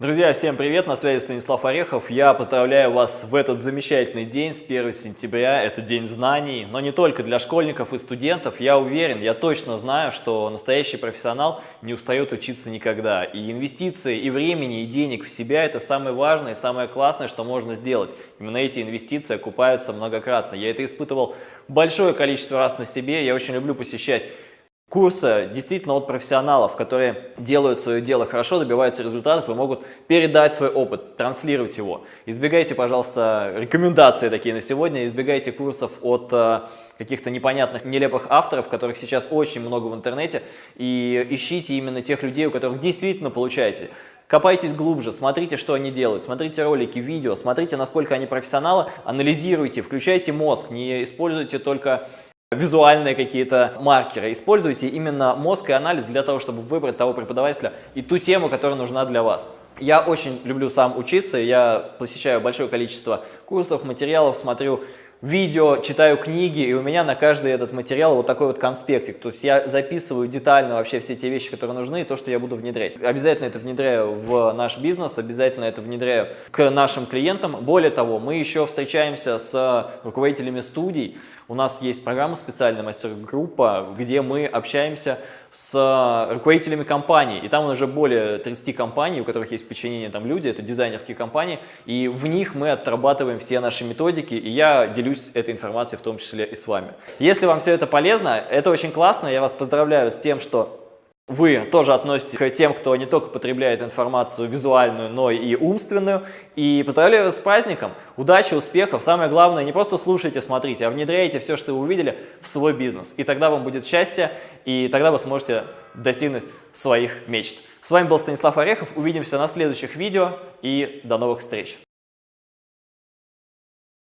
Друзья, всем привет! На связи Станислав Орехов. Я поздравляю вас в этот замечательный день, с 1 сентября. Это день знаний, но не только для школьников и студентов. Я уверен, я точно знаю, что настоящий профессионал не устает учиться никогда. И инвестиции, и времени, и денег в себя – это самое важное и самое классное, что можно сделать. Именно эти инвестиции окупаются многократно. Я это испытывал большое количество раз на себе. Я очень люблю посещать курса действительно от профессионалов, которые делают свое дело хорошо, добиваются результатов и могут передать свой опыт, транслировать его. Избегайте, пожалуйста, рекомендации такие на сегодня, избегайте курсов от э, каких-то непонятных, нелепых авторов, которых сейчас очень много в интернете, и ищите именно тех людей, у которых действительно получаете. Копайтесь глубже, смотрите, что они делают, смотрите ролики, видео, смотрите, насколько они профессионалы, анализируйте, включайте мозг, не используйте только визуальные какие-то маркеры. Используйте именно мозг и анализ для того, чтобы выбрать того преподавателя и ту тему, которая нужна для вас. Я очень люблю сам учиться, я посещаю большое количество курсов, материалов, смотрю видео, читаю книги, и у меня на каждый этот материал вот такой вот конспектик. То есть я записываю детально вообще все те вещи, которые нужны, и то, что я буду внедрять. Обязательно это внедряю в наш бизнес, обязательно это внедряю к нашим клиентам. Более того, мы еще встречаемся с руководителями студий. У нас есть программа специальная мастер-группа, где мы общаемся с руководителями компаний, и там уже более 30 компаний, у которых есть подчинение там люди, это дизайнерские компании, и в них мы отрабатываем все наши методики, и я делюсь этой информацией в том числе и с вами. Если вам все это полезно, это очень классно, я вас поздравляю с тем, что вы тоже относитесь к тем, кто не только потребляет информацию визуальную, но и умственную. И поздравляю вас с праздником, удачи, успехов. Самое главное, не просто слушайте, смотрите, а внедряйте все, что вы увидели, в свой бизнес. И тогда вам будет счастье, и тогда вы сможете достигнуть своих мечт. С вами был Станислав Орехов, увидимся на следующих видео и до новых встреч!